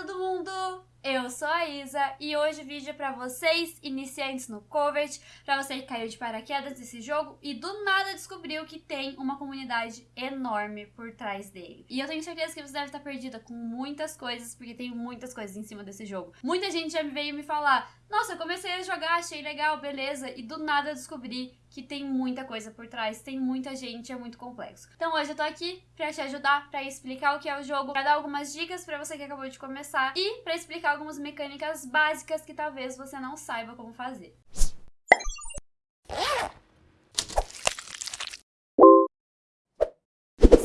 todo mundo! Eu sou a Isa e hoje vídeo é pra vocês, iniciantes no Covert, pra você que caiu de paraquedas nesse jogo e do nada descobriu que tem uma comunidade enorme por trás dele. E eu tenho certeza que você deve estar perdida com muitas coisas, porque tem muitas coisas em cima desse jogo. Muita gente já veio me falar, nossa, eu comecei a jogar, achei legal, beleza, e do nada descobri que tem muita coisa por trás, tem muita gente, é muito complexo. Então hoje eu tô aqui pra te ajudar, pra explicar o que é o jogo, pra dar algumas dicas pra você que acabou de começar e pra explicar algumas mecânicas básicas que talvez você não saiba como fazer.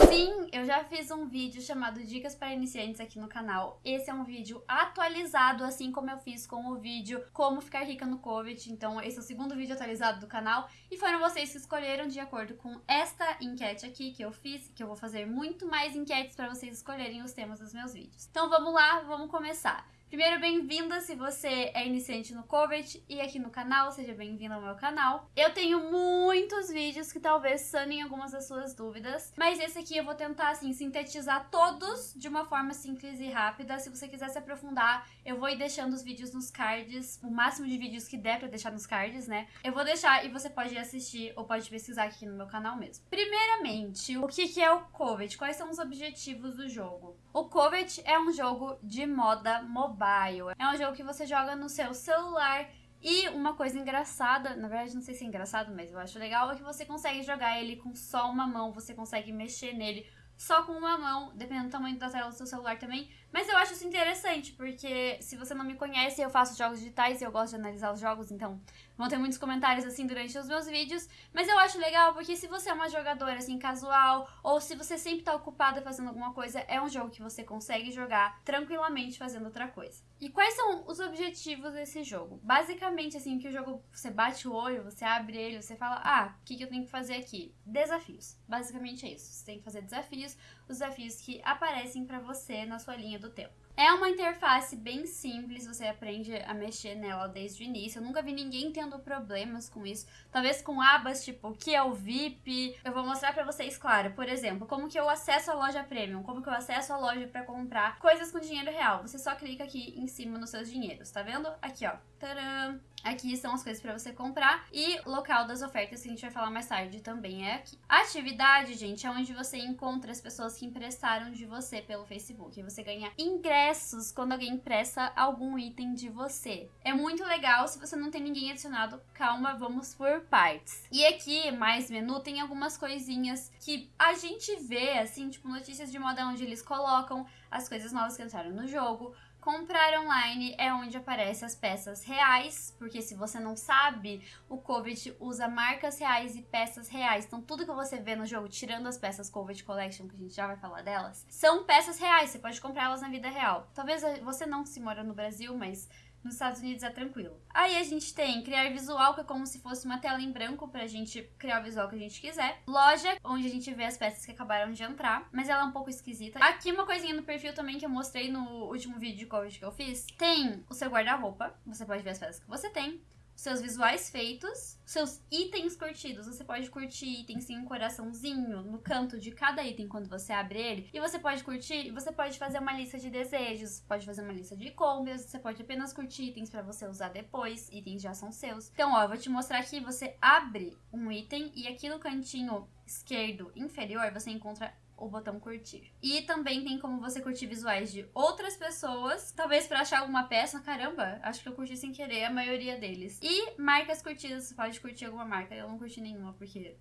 Sim, eu já fiz um vídeo chamado Dicas para Iniciantes aqui no canal. Esse é um vídeo atualizado, assim como eu fiz com o vídeo Como Ficar Rica no Covid. Então, esse é o segundo vídeo atualizado do canal. E foram vocês que escolheram de acordo com esta enquete aqui que eu fiz, que eu vou fazer muito mais enquetes para vocês escolherem os temas dos meus vídeos. Então, vamos lá, vamos começar. Primeiro, bem-vinda se você é iniciante no Covet e aqui no canal, seja bem-vindo ao meu canal. Eu tenho muitos vídeos que talvez sanem algumas das suas dúvidas, mas esse aqui eu vou tentar, assim, sintetizar todos de uma forma simples e rápida. Se você quiser se aprofundar, eu vou ir deixando os vídeos nos cards, o máximo de vídeos que der pra deixar nos cards, né? Eu vou deixar e você pode assistir ou pode pesquisar aqui no meu canal mesmo. Primeiramente, o que é o Covet? Quais são os objetivos do jogo? O Covet é um jogo de moda mobile. É um jogo que você joga no seu celular e uma coisa engraçada, na verdade não sei se é engraçado, mas eu acho legal, é que você consegue jogar ele com só uma mão, você consegue mexer nele só com uma mão, dependendo do tamanho da tela do seu celular também. Mas eu acho isso interessante, porque se você não me conhece, eu faço jogos digitais e eu gosto de analisar os jogos, então vão ter muitos comentários assim durante os meus vídeos. Mas eu acho legal porque se você é uma jogadora assim casual, ou se você sempre tá ocupada fazendo alguma coisa, é um jogo que você consegue jogar tranquilamente fazendo outra coisa. E quais são os objetivos desse jogo? Basicamente, assim, que o jogo você bate o olho, você abre ele, você fala, ah, o que, que eu tenho que fazer aqui? Desafios. Basicamente é isso. Você tem que fazer desafios, os desafios que aparecem para você na sua linha do tempo. É uma interface bem simples, você aprende a mexer nela desde o início. Eu nunca vi ninguém tendo problemas com isso. Talvez com abas tipo o que é o VIP. Eu vou mostrar pra vocês, claro. Por exemplo, como que eu acesso a loja Premium, como que eu acesso a loja pra comprar coisas com dinheiro real. Você só clica aqui em cima nos seus dinheiros, tá vendo? Aqui, ó. Tcharam! Aqui são as coisas para você comprar e local das ofertas que a gente vai falar mais tarde também é aqui. atividade, gente, é onde você encontra as pessoas que emprestaram de você pelo Facebook. Você ganha ingressos quando alguém empresta algum item de você. É muito legal, se você não tem ninguém adicionado, calma, vamos por partes. E aqui, mais menu, tem algumas coisinhas que a gente vê, assim, tipo notícias de moda onde eles colocam as coisas novas que entraram no jogo, Comprar online é onde aparecem as peças reais, porque se você não sabe, o Covid usa marcas reais e peças reais. Então tudo que você vê no jogo, tirando as peças Covid Collection, que a gente já vai falar delas, são peças reais, você pode comprar elas na vida real. Talvez você não se mora no Brasil, mas nos Estados Unidos é tranquilo. Aí a gente tem criar visual, que é como se fosse uma tela em branco pra gente criar o visual que a gente quiser. Loja, onde a gente vê as peças que acabaram de entrar, mas ela é um pouco esquisita. Aqui uma coisinha no perfil também que eu mostrei no último vídeo de Covid que eu fiz. Tem o seu guarda-roupa, você pode ver as peças que você tem seus visuais feitos, seus itens curtidos. Você pode curtir itens sem um coraçãozinho no canto de cada item quando você abre ele. E você pode curtir, você pode fazer uma lista de desejos, pode fazer uma lista de compras, você pode apenas curtir itens para você usar depois, itens já são seus. Então, ó, eu vou te mostrar aqui, você abre um item e aqui no cantinho esquerdo inferior você encontra o botão curtir. E também tem como você curtir visuais de outras pessoas, talvez para achar alguma peça, caramba, acho que eu curti sem querer a maioria deles. E marcas curtidas, você pode curtir alguma marca, eu não curti nenhuma porque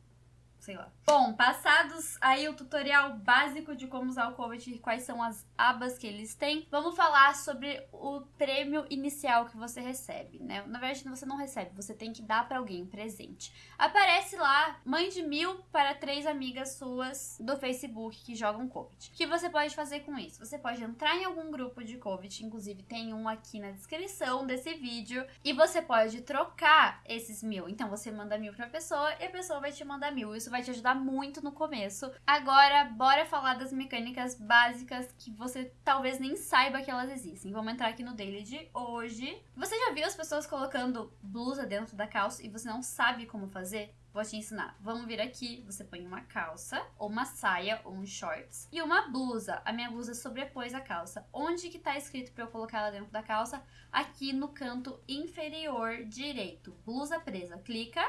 sei lá. Bom, passados aí o tutorial básico de como usar o Covet e quais são as abas que eles têm, vamos falar sobre o prêmio inicial que você recebe, né? Na verdade, você não recebe, você tem que dar para alguém um presente. Aparece lá, mãe de mil para três amigas suas do Facebook que jogam Covet. O que você pode fazer com isso? Você pode entrar em algum grupo de Covet, inclusive tem um aqui na descrição desse vídeo, e você pode trocar esses mil. Então você manda mil pra pessoa e a pessoa vai te mandar mil. Isso vai te ajudar muito no começo. Agora, bora falar das mecânicas básicas que você talvez nem saiba que elas existem. Vamos entrar aqui no daily de hoje. Você já viu as pessoas colocando blusa dentro da calça e você não sabe como fazer? Vou te ensinar. Vamos vir aqui, você põe uma calça, ou uma saia, ou um shorts, e uma blusa. A minha blusa sobrepôs a calça. Onde que tá escrito pra eu colocar ela dentro da calça? Aqui no canto inferior direito. Blusa presa. Clica.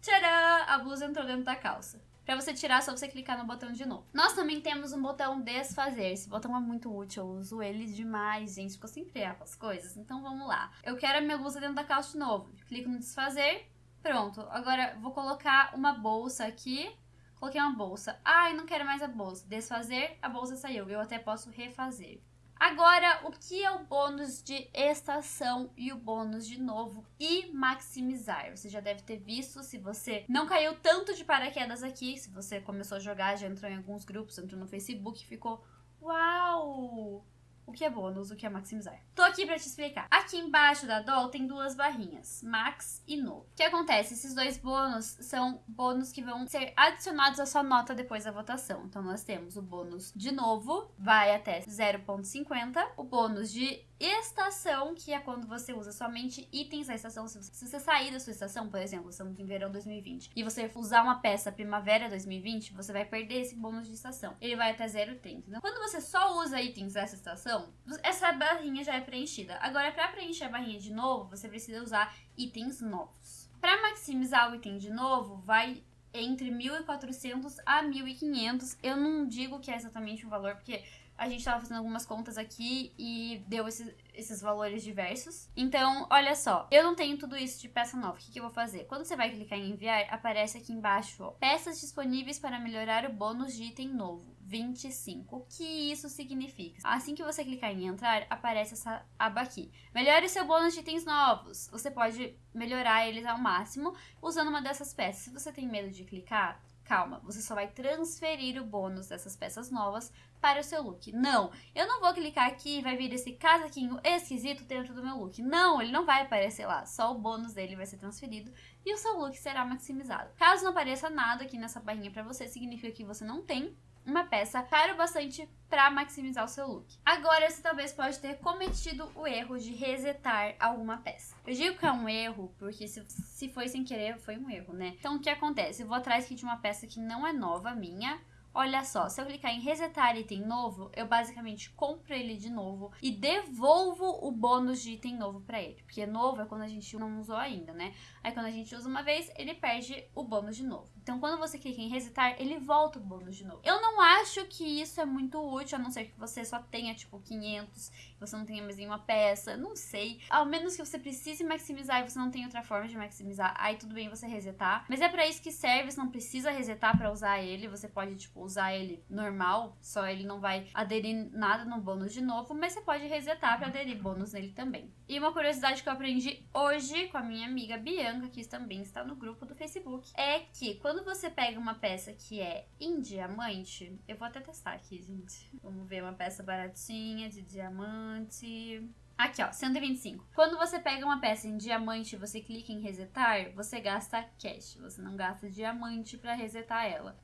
Tcharam! A blusa entrou dentro da calça. Pra você tirar, é só você clicar no botão de novo. Nós também temos um botão desfazer. Esse botão é muito útil, eu uso ele demais, gente, porque eu sempre erro as coisas. Então vamos lá. Eu quero a minha blusa dentro da calça de novo. Clico no desfazer, Pronto, agora vou colocar uma bolsa aqui. Coloquei uma bolsa. Ai, não quero mais a bolsa. Desfazer, a bolsa saiu. Eu até posso refazer. Agora, o que é o bônus de estação e o bônus de novo e maximizar? Você já deve ter visto, se você não caiu tanto de paraquedas aqui, se você começou a jogar, já entrou em alguns grupos, entrou no Facebook, ficou uau! O que é bônus, o que é maximizar. Tô aqui para te explicar. Aqui embaixo da DOL tem duas barrinhas, max e no. O que acontece? Esses dois bônus são bônus que vão ser adicionados à sua nota depois da votação. Então nós temos o bônus de novo, vai até 0.50, o bônus de estação, que é quando você usa somente itens da estação. Se você sair da sua estação, por exemplo, estamos em verão 2020, e você usar uma peça primavera 2020, você vai perder esse bônus de estação. Ele vai até 0,30. Então, quando você só usa itens dessa estação, essa barrinha já é preenchida. Agora, para preencher a barrinha de novo, você precisa usar itens novos. Para maximizar o item de novo, vai entre 1.400 a 1.500. Eu não digo que é exatamente o valor, porque a gente estava fazendo algumas contas aqui e deu esses, esses valores diversos. Então, olha só, eu não tenho tudo isso de peça nova. O que, que eu vou fazer? Quando você vai clicar em enviar, aparece aqui embaixo, ó, peças disponíveis para melhorar o bônus de item novo. 25. O que isso significa? Assim que você clicar em entrar, aparece essa aba aqui. Melhore seu bônus de itens novos. Você pode melhorar eles ao máximo usando uma dessas peças. Se você tem medo de clicar, calma, você só vai transferir o bônus dessas peças novas para o seu look. Não, eu não vou clicar aqui e vai vir esse casaquinho esquisito dentro do meu look. Não, ele não vai aparecer lá, só o bônus dele vai ser transferido e o seu look será maximizado. Caso não apareça nada aqui nessa barrinha para você, significa que você não tem uma peça caro bastante para maximizar o seu look. Agora, você talvez pode ter cometido o erro de resetar alguma peça. Eu digo que é um erro, porque se, se foi sem querer, foi um erro, né? Então, o que acontece? Eu vou atrás aqui de uma peça que não é nova, minha, Olha só, se eu clicar em resetar item novo, eu basicamente compro ele de novo e devolvo o bônus de item novo para ele. Porque novo é quando a gente não usou ainda, né? Aí quando a gente usa uma vez, ele perde o bônus de novo. Então quando você clica em resetar, ele volta o bônus de novo. Eu não acho que isso é muito útil, a não ser que você só tenha tipo 500, você não tenha mais nenhuma peça, não sei. Ao menos que você precise maximizar e você não tem outra forma de maximizar, aí tudo bem você resetar. Mas é para isso que serve, você não precisa resetar para usar ele, você pode tipo usar ele normal, só ele não vai aderir nada no bônus de novo, mas você pode resetar para aderir bônus nele também. E uma curiosidade que eu aprendi hoje com a minha amiga Bianca, que também está no grupo do Facebook, é que quando você pega uma peça que é em diamante, eu vou até testar aqui, gente. Vamos ver uma peça baratinha de diamante. Aqui, ó, 125. Quando você pega uma peça em diamante e você clica em resetar, você gasta cash. Você não gasta diamante para resetar ela.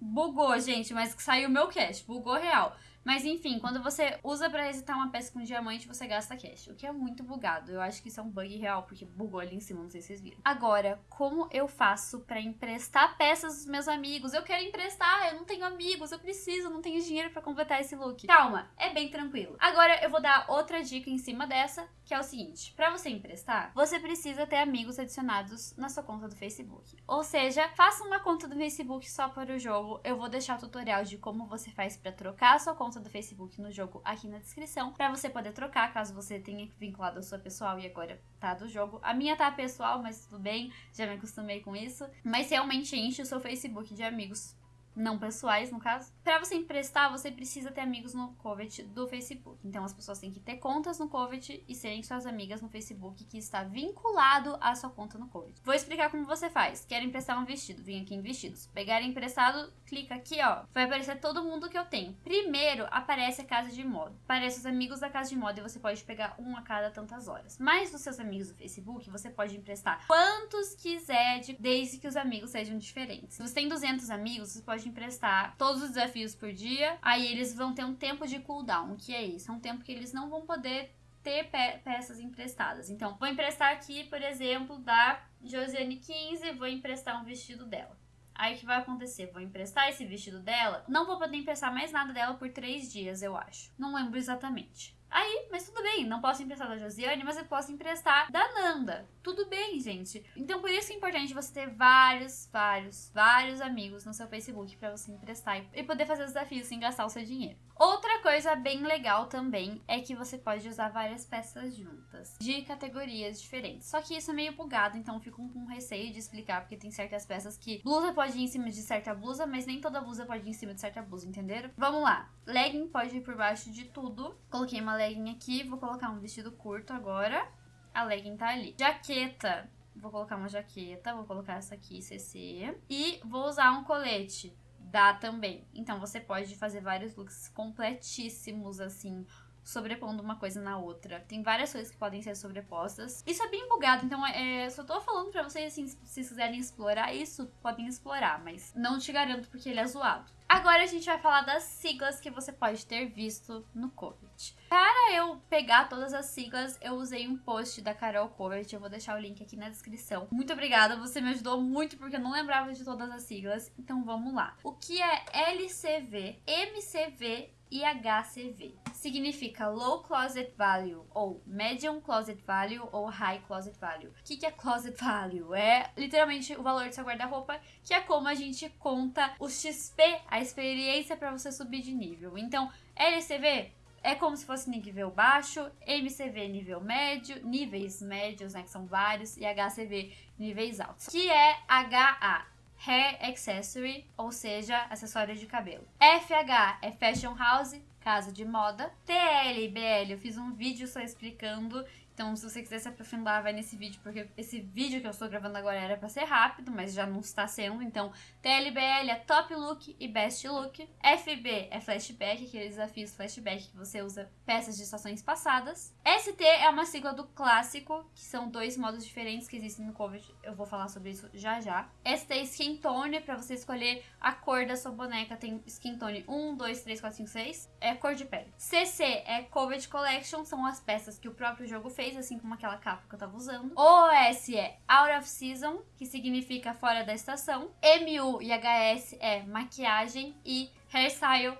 Bugou, gente, mas saiu o meu cash. Bugou real. Mas enfim, quando você usa para resetar uma peça com diamante, você gasta cash, o que é muito bugado. Eu acho que isso é um bug real, porque bugou ali em cima, não sei se vocês viram. Agora, como eu faço para emprestar peças dos meus amigos? Eu quero emprestar, eu não tenho amigos, eu preciso, não tenho dinheiro para completar esse look. Calma, é bem tranquilo. Agora eu vou dar outra dica em cima dessa, que é o seguinte: para você emprestar, você precisa ter amigos adicionados na sua conta do Facebook. Ou seja, faça uma conta do Facebook só para o jogo. Eu vou deixar o tutorial de como você faz para trocar a sua conta conta do Facebook no jogo aqui na descrição, para você poder trocar, caso você tenha vinculado a sua pessoal e agora tá do jogo. A minha tá pessoal, mas tudo bem, já me acostumei com isso. Mas realmente enche o seu Facebook de amigos não pessoais, no caso. Para você emprestar, você precisa ter amigos no Covet do Facebook. Então as pessoas têm que ter contas no Covet e serem suas amigas no Facebook que está vinculado à sua conta no Covet. Vou explicar como você faz. Quer emprestar um vestido? Vem aqui em vestidos. Pegar emprestado, clica aqui, ó. Vai aparecer todo mundo que eu tenho. Primeiro aparece a casa de moda. Aparece os amigos da casa de moda e você pode pegar um a cada tantas horas. Mas dos seus amigos do Facebook, você pode emprestar quantos quiser, desde que os amigos sejam diferentes. Se você tem 200 amigos, você pode emprestar todos os desafios por dia, aí eles vão ter um tempo de cooldown. Que é isso? É um tempo que eles não vão poder ter pe peças emprestadas. Então, vou emprestar aqui, por exemplo, da Josiane 15, vou emprestar um vestido dela. Aí o que vai acontecer? Vou emprestar esse vestido dela. Não vou poder emprestar mais nada dela por três dias, eu acho. Não lembro exatamente. Aí, mas tudo bem, não posso emprestar da Josiane, mas eu posso emprestar da Nanda. Tudo bem, gente. Então, por isso é importante você ter vários, vários, vários amigos no seu Facebook para você emprestar e poder fazer os desafios sem gastar o seu dinheiro. Outra coisa bem legal também é que você pode usar várias peças juntas, de categorias diferentes. Só que isso é meio bugado, então eu fico com receio de explicar, porque tem certas peças que blusa pode ir em cima de certa blusa, mas nem toda blusa pode ir em cima de certa blusa, entenderam? Vamos lá. Legging pode ir por baixo de tudo. Coloquei uma legging aqui, vou colocar um vestido curto agora. A legging tá ali. Jaqueta. Vou colocar uma jaqueta, vou colocar essa aqui, CC. E vou usar um colete dá também. Então você pode fazer vários looks completíssimos, assim, sobrepondo uma coisa na outra. Tem várias coisas que podem ser sobrepostas. Isso é bem bugado, então é, só tô falando pra vocês, assim, se vocês quiserem explorar isso, podem explorar, mas não te garanto porque ele é zoado. Agora a gente vai falar das siglas que você pode ter visto no Covet. Para eu pegar todas as siglas, eu usei um post da Carol Covet, eu vou deixar o link aqui na descrição. Muito obrigada, você me ajudou muito porque eu não lembrava de todas as siglas, então vamos lá. O que é LCV, MCV e HCV. Significa Low Closet Value, ou Medium Closet Value, ou High Closet Value. O que, que é Closet Value? É literalmente o valor do seu guarda-roupa, que é como a gente conta o XP, a experiência para você subir de nível. Então, LCV é como se fosse nível baixo, MCV nível médio, níveis médios, né, que são vários, e HCV níveis altos, que é HA, Hair Accessory, ou seja, acessório de cabelo. FH é Fashion House, casa de moda. TL e BL, eu fiz um vídeo só explicando então, se você quiser se aprofundar, vai nesse vídeo, porque esse vídeo que eu estou gravando agora era para ser rápido, mas já não está sendo. Então, TLBL é Top Look e Best Look. FB é Flashback, aqueles desafios flashback que você usa peças de estações passadas. ST é uma sigla do clássico, que são dois modos diferentes que existem no COVID. Eu vou falar sobre isso já já. ST é Skin Tone, para você escolher a cor da sua boneca. Tem Skin Tone 1, 2, 3, 4, 5, 6. É cor de pele. CC é COVID Collection, são as peças que o próprio jogo fez assim como aquela capa que eu tava usando. OS é Out of Season, que significa fora da estação. MU e HS é maquiagem e hairstyle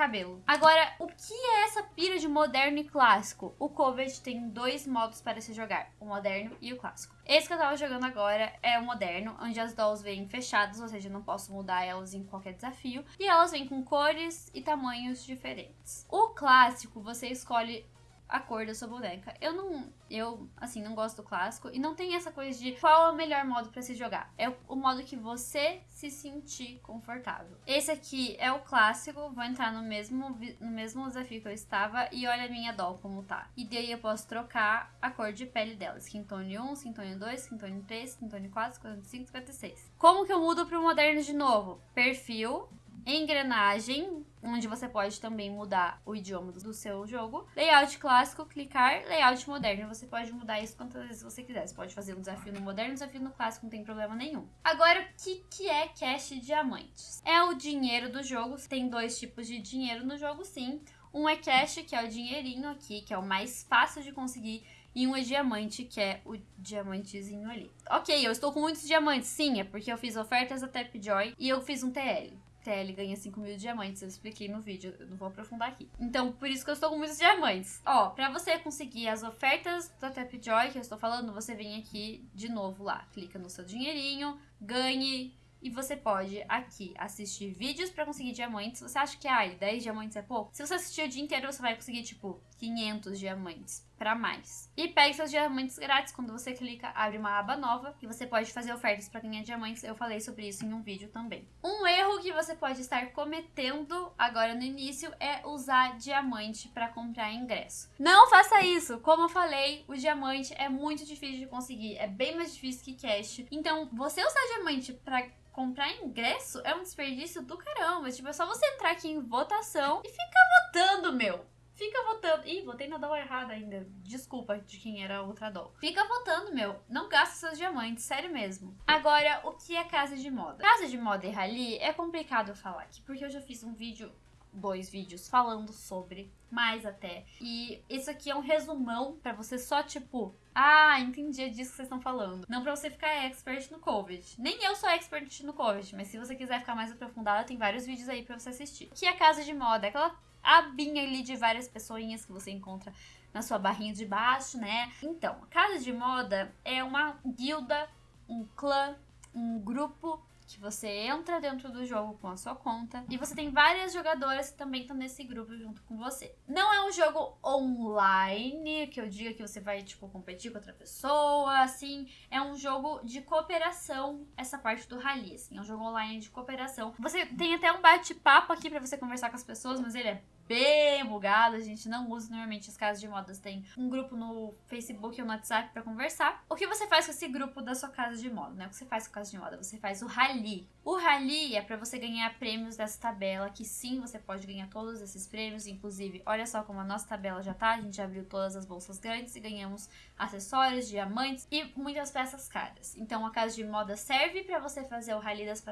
cabelo. Agora, o que é essa pira de moderno e clássico? O Covet tem dois modos para se jogar, o moderno e o clássico. Esse que eu tava jogando agora é o moderno, onde as dolls vêm fechadas, ou seja, eu não posso mudar elas em qualquer desafio. E elas vêm com cores e tamanhos diferentes. O clássico, você escolhe a cor da sua boneca. Eu não, eu assim, não gosto do clássico e não tem essa coisa de qual é o melhor modo para se jogar. É o modo que você se sentir confortável. Esse aqui é o clássico, vou entrar no mesmo no mesmo desafio que eu estava e olha a minha doll como tá. E daí eu posso trocar a cor de pele dela. Skin tone 1, skin tone 2, skin tone 3, skin tone 4, skin tone 5, 56. Como que eu mudo pro moderno de novo? Perfil, engrenagem, onde você pode também mudar o idioma do seu jogo. Layout clássico, clicar, layout moderno. Você pode mudar isso quantas vezes você quiser. Você pode fazer um desafio no moderno, um desafio no clássico, não tem problema nenhum. Agora, o que, que é cash diamantes? É o dinheiro do jogo. Tem dois tipos de dinheiro no jogo, sim. Um é cash, que é o dinheirinho aqui, que é o mais fácil de conseguir e um é diamante, que é o diamantezinho ali. Ok, eu estou com muitos diamantes, sim, é porque eu fiz ofertas da Tapjoy e eu fiz um TL. TL ganha 5 mil diamantes, eu expliquei no vídeo, eu não vou aprofundar aqui. Então, por isso que eu estou com muitos diamantes. Ó, pra você conseguir as ofertas da Tapjoy que eu estou falando, você vem aqui de novo lá, clica no seu dinheirinho, ganhe e você pode aqui assistir vídeos para conseguir diamantes. Você acha que, ai, 10 diamantes é pouco? Se você assistir o dia inteiro, você vai conseguir, tipo, 500 diamantes para mais. E pegue seus diamantes grátis. Quando você clica, abre uma aba nova e você pode fazer ofertas para ganhar diamantes. Eu falei sobre isso em um vídeo também. Um erro que você pode estar cometendo agora no início é usar diamante para comprar ingresso. Não faça isso! Como eu falei, o diamante é muito difícil de conseguir. É bem mais difícil que cash. Então, você usar diamante para comprar ingresso é um desperdício do caramba. Tipo, é só você entrar aqui em votação e ficar votando, meu. Fica votando. Ih, votei na doll errada ainda. Desculpa de quem era a outra doll. Fica votando, meu. Não gasta seus diamantes, sério mesmo. Agora, o que é casa de moda? Casa de moda e rally é complicado falar aqui, porque eu já fiz um vídeo dois vídeos falando sobre, mais até. E isso aqui é um resumão para você só, tipo, ah, entendi, disso que vocês estão falando. Não pra você ficar expert no COVID. Nem eu sou expert no COVID, mas se você quiser ficar mais aprofundada, tem vários vídeos aí para você assistir. Que é casa de moda? Aquela abinha ali de várias pessoinhas que você encontra na sua barrinha de baixo, né? Então, casa de moda é uma guilda, um clã, um grupo que você entra dentro do jogo com a sua conta e você tem várias jogadoras que também estão nesse grupo junto com você. Não é um jogo online, que eu diga que você vai, tipo, competir com outra pessoa, assim. É um jogo de cooperação, essa parte do rally, assim. É um jogo online de cooperação. Você tem até um bate-papo aqui para você conversar com as pessoas, mas ele é bem bugado, a gente não usa normalmente as casas de modas. Tem um grupo no Facebook ou no WhatsApp para conversar. O que você faz com esse grupo da sua casa de moda, né? O que você faz com a casa de moda? Você faz o rally. O rally é para você ganhar prêmios dessa tabela, que sim, você pode ganhar todos esses prêmios, inclusive, olha só como a nossa tabela já tá, a gente já abriu todas as bolsas grandes e ganhamos acessórios, diamantes e muitas peças caras. Então a casa de moda serve para você fazer o rally das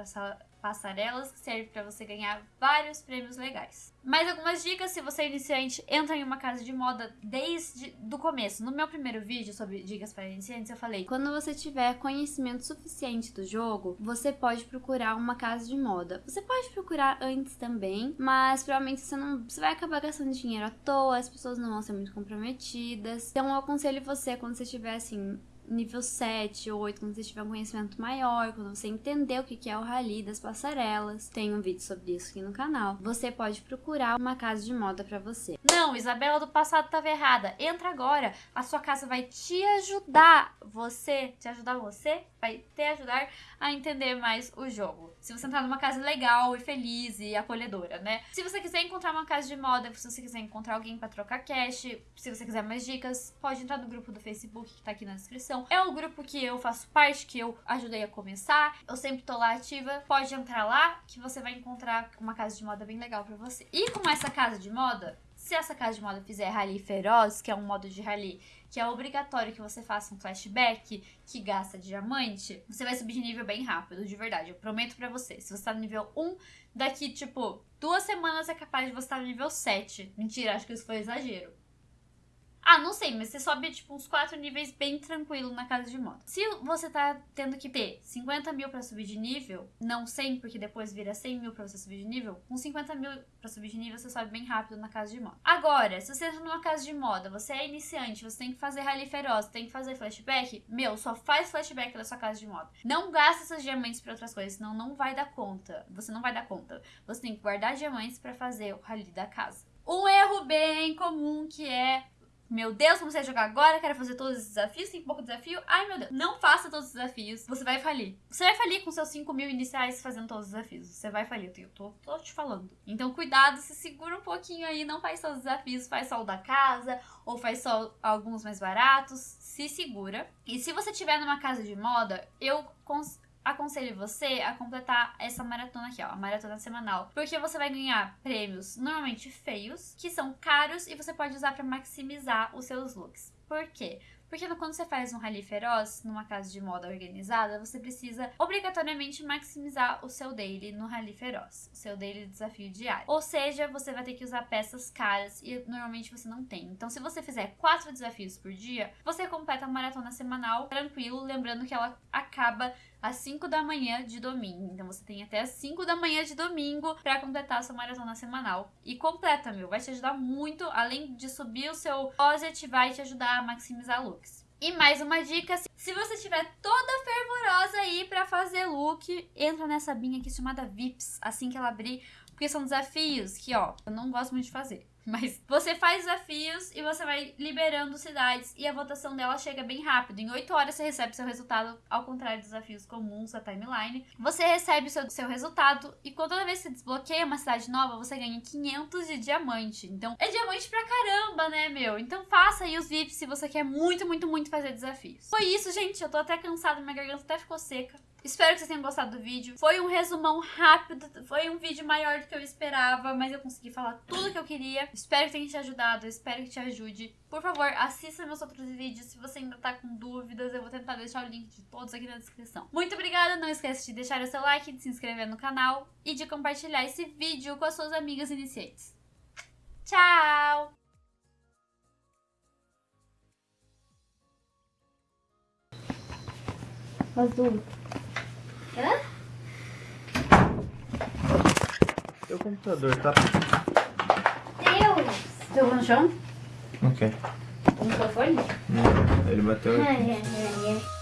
passarelas, que serve para você ganhar vários prêmios legais. Mais algumas dicas, se você é iniciante, entra em uma casa de moda desde do começo. No meu primeiro vídeo sobre dicas para iniciantes, eu falei: quando você tiver conhecimento suficiente do jogo, você pode procurar uma casa de moda. Você pode procurar antes também, mas provavelmente você não, você vai acabar gastando dinheiro à toa, as pessoas não vão ser muito comprometidas. Então eu aconselho você quando você tiver assim nível 7 ou 8, quando você tiver um conhecimento maior, quando você entender o que é o rally das passarelas. Tem um vídeo sobre isso aqui no canal. Você pode procurar uma casa de moda para você. Não, Isabela do passado estava errada. Entra agora. A sua casa vai te ajudar. Você, te ajudar você, vai te ajudar a entender mais o jogo. Se você entrar numa casa legal e feliz e acolhedora, né? Se você quiser encontrar uma casa de moda, se você quiser encontrar alguém para trocar cash, se você quiser mais dicas, pode entrar no grupo do Facebook que tá aqui na descrição é um grupo que eu faço parte, que eu ajudei a começar. Eu sempre tô lá ativa. Pode entrar lá que você vai encontrar uma casa de moda bem legal para você. E com essa casa de moda, se essa casa de moda fizer rally feroz, que é um modo de rally que é obrigatório que você faça um flashback que gasta diamante, você vai subir de nível bem rápido, de verdade. Eu prometo para você. Se você tá no nível 1, daqui, tipo, duas semanas é capaz de você estar no nível 7. Mentira, acho que isso foi exagero. Ah, não sei, mas você sobe, tipo, uns 4 níveis bem tranquilo na casa de moda. Se você tá tendo que ter 50 mil pra subir de nível, não 100, porque depois vira 100 mil pra você subir de nível, com 50 mil pra subir de nível, você sobe bem rápido na casa de moda. Agora, se você entra numa casa de moda, você é iniciante, você tem que fazer rally feroz, tem que fazer flashback, meu, só faz flashback da sua casa de moda. Não gasta seus diamantes pra outras coisas, senão não vai dar conta. Você não vai dar conta. Você tem que guardar diamantes para fazer o rally da casa. Um erro bem comum que é meu Deus, comecei a jogar agora, quero fazer todos os desafios, tem pouco desafio. Ai, meu Deus. Não faça todos os desafios. Você vai falir. Você vai falir com seus 5 mil iniciais fazendo todos os desafios. Você vai falir, eu tô, tô te falando. Então, cuidado, se segura um pouquinho aí. Não faz todos os desafios, faz só o da casa, ou faz só alguns mais baratos. Se segura. E se você tiver numa casa de moda, eu aconselho você a completar essa maratona aqui, ó, a maratona semanal, porque você vai ganhar prêmios normalmente feios, que são caros e você pode usar para maximizar os seus looks. Por quê? Porque quando você faz um rally feroz numa casa de moda organizada, você precisa obrigatoriamente maximizar o seu daily no rally feroz, o seu daily desafio diário. Ou seja, você vai ter que usar peças caras e normalmente você não tem. Então, se você fizer quatro desafios por dia, você completa a maratona semanal tranquilo, lembrando que ela acaba às 5 da manhã de domingo. Então você tem até às 5 da manhã de domingo para completar a sua maratona semanal. E completa, meu, vai te ajudar muito, além de subir o seu closet, vai te ajudar a maximizar looks. E mais uma dica, se você estiver toda fervorosa aí para fazer look, entra nessa binha aqui chamada VIPs, assim que ela abrir, porque são desafios que, ó, eu não gosto muito de fazer. Mas você faz desafios e você vai liberando cidades e a votação dela chega bem rápido. Em 8 horas você recebe seu resultado, ao contrário dos desafios comuns da timeline. Você recebe o seu, seu resultado e toda vez que você desbloqueia uma cidade nova, você ganha 500 de diamante. Então é diamante pra caramba, né, meu? Então faça aí os VIPs se você quer muito, muito, muito fazer desafios. Foi isso, gente. Eu tô até cansada, minha garganta até ficou seca. Espero que vocês tenham gostado do vídeo. Foi um resumão rápido, foi um vídeo maior do que eu esperava, mas eu consegui falar tudo que eu queria. Espero que tenha te ajudado, espero que te ajude. Por favor, assista meus outros vídeos. Se você ainda tá com dúvidas, eu vou tentar deixar o link de todos aqui na descrição. Muito obrigada, não esqueça de deixar o seu like, de se inscrever no canal e de compartilhar esse vídeo com as suas amigas iniciantes. Tchau! Azul. Hã? Teu computador tá. Deus! Jogou no chão? Quer. No microfone? Não, ele bateu. Ai, ai, ai.